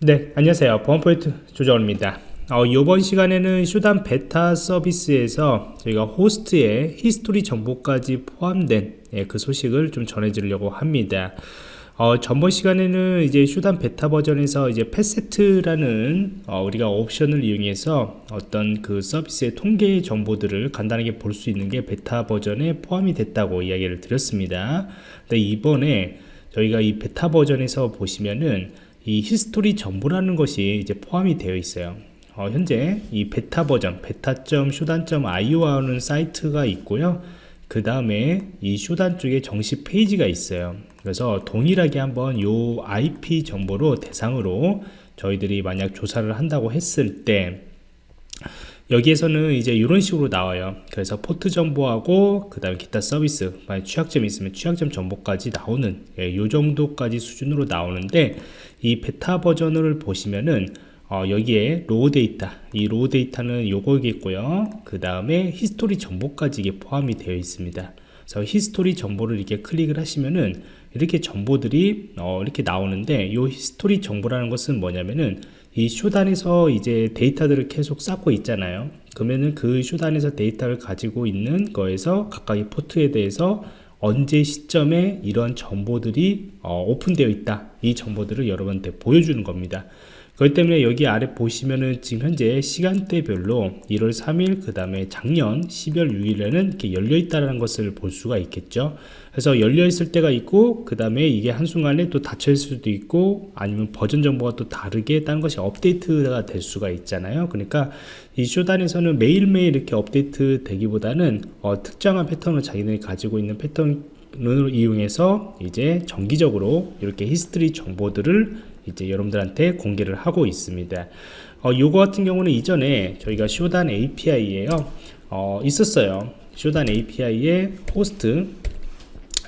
네 안녕하세요. 보안프로젝트 조정원입니다. 어, 이번 시간에는 Shodan 베타 서비스에서 저희가 호스트의 history 정보까지 포함된 예, 그 소식을 좀 전해드리려고 합니다. 어, 전번 시간에는 이제 Shodan 베타 버전에서 이제 facet라는 어, 우리가 옵션을 이용해서 어떤 그 서비스의 통계 정보들을 간단하게 볼 수 있는 게 베타 버전에 포함이 됐다고 이야기를 드렸습니다. 근데 이번에 저희가 이 베타 버전에서 보시면은 이 history 정보라는 것이 이제 포함이 되어 있어요. 어, 현재 이 베타 버전 beta.shodan.io라는 사이트가 있고요. 그 다음에 이 Shodan 쪽에 정식 페이지가 있어요. 그래서 동일하게 한번 요 IP 정보로 대상으로 저희들이 만약 조사를 한다고 했을 때 여기에서는 이제 이런 식으로 나와요. 그래서 포트 정보하고 그 다음에 기타 서비스 만약 취약점이 있으면 취약점 정보까지 나오는 예, 요 정도까지 수준으로 나오는데 이 베타 버전을 보시면은 어, 여기에 raw data 이 raw data는 요거겠고요. 그 다음에 history 정보까지 이게 포함이 되어 있습니다. 그래서 history 정보를 이렇게 클릭을 하시면은 이렇게 정보들이 어, 이렇게 나오는데 요 history 정보라는 것은 뭐냐면은 이 Shodan에서 이제 데이터들을 계속 쌓고 있잖아요. 그러면은 그 Shodan에서 데이터를 가지고 있는 거에서 각각의 포트에 대해서 언제 시점에 이런 정보들이 어, 오픈되어 있다 이 정보들을 여러분한테 보여주는 겁니다. 그렇기 때문에 여기 아래 보시면은 지금 현재 시간대별로 1월 3일 그 다음에 작년 12월 6일에는 이렇게 열려 있다는 것을 볼 수가 있겠죠. 그래서 열려 있을 때가 있고 그 다음에 이게 한순간에 또 닫혀 있을 수도 있고 아니면 버전 정보가 또 다르게 다른 것이 업데이트가 될 수가 있잖아요. 그러니까 이 쇼단에서는 매일매일 이렇게 업데이트 되기보다는 어, 특정한 패턴을 자기들이 가지고 있는 패턴 을 이용해서 이제 정기적으로 이렇게 history 정보들을 이제 여러분들한테 공개를 하고 있습니다. 어, 요거 같은 경우는 이전에 저희가 Shodan API에요. 어, 있었어요. Shodan API의 호스트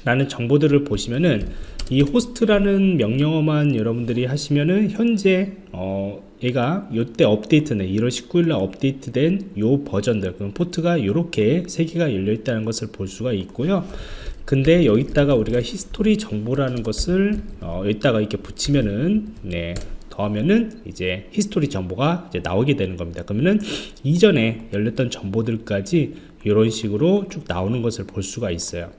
라는 정보들을 보시면은 이 호스트라는 명령어만 여러분들이 하시면은 현재 어 얘가 요때 업데이트네. 1월 19일날 업데이트된 요 버전들. 그럼 포트가 이렇게 세 개가 열려 있다는 것을 볼 수가 있고요. 근데 여기다가 우리가 history 정보라는 것을 어, 여기다가 이렇게 붙이면은 네 더하면은 이제 history 정보가 이제 나오게 되는 겁니다. 그러면은 이전에 열렸던 정보들까지 이런 식으로 쭉 나오는 것을 볼 수가 있어요.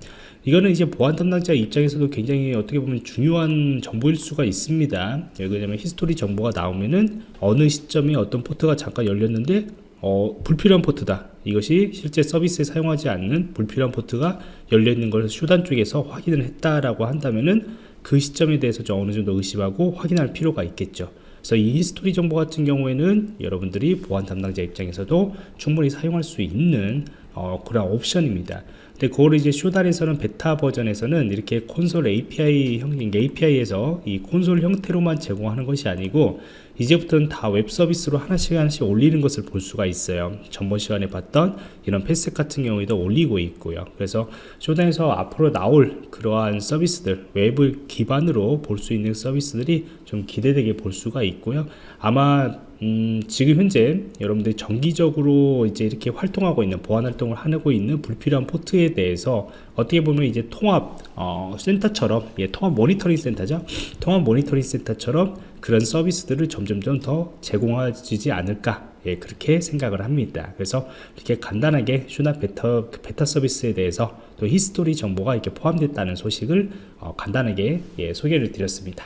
이거는 이제 보안 담당자 입장에서도 굉장히 어떻게 보면 중요한 정보일 수가 있습니다. 왜냐면 history 정보가 나오면은 어느 시점에 어떤 포트가 잠깐 열렸는데 어, 불필요한 포트다. 이것이 실제 서비스에 사용하지 않는 불필요한 포트가 열려 있는 것을 Shodan 쪽에서 확인을 했다라고 한다면은 그 시점에 대해서 좀 어느 정도 의심하고 확인할 필요가 있겠죠. 그래서 이 history 정보 같은 경우에는 여러분들이 보안 담당자 입장에서도 충분히 사용할 수 있는 어, 그런 옵션입니다. 근데 그걸 이제 Shodan에서는 베타 버전에서는 이렇게 콘솔 API 형 API에서 이 콘솔 형태로만 제공하는 것이 아니고 이제부터는 다 웹 서비스로 하나씩 하나씩 올리는 것을 볼 수가 있어요. 전번 시간에 봤던 이런 facet 같은 경우에도 올리고 있고요. 그래서 Shodan에서 앞으로 나올 그러한 서비스들 웹을 기반으로 볼 수 있는 서비스들이 좀 기대되게 볼 수가 있고요. 아마 음, 지금 현재 여러분들이 정기적으로 이제 이렇게 활동하고 있는 보안 활동을 하고 있는 불필요한 포트에 대해서 어떻게 보면 이제 통합 어, 센터처럼 예, 통합 모니터링 센터죠? 통합 모니터링 센터처럼 그런 서비스들을 점점점 더 제공하지 않을까 예, 그렇게 생각을 합니다. 그래서 이렇게 간단하게 Shodan 베타, 베타 서비스에 대해서 또 history 정보가 이렇게 포함됐다는 소식을 어, 간단하게 예, 소개를 드렸습니다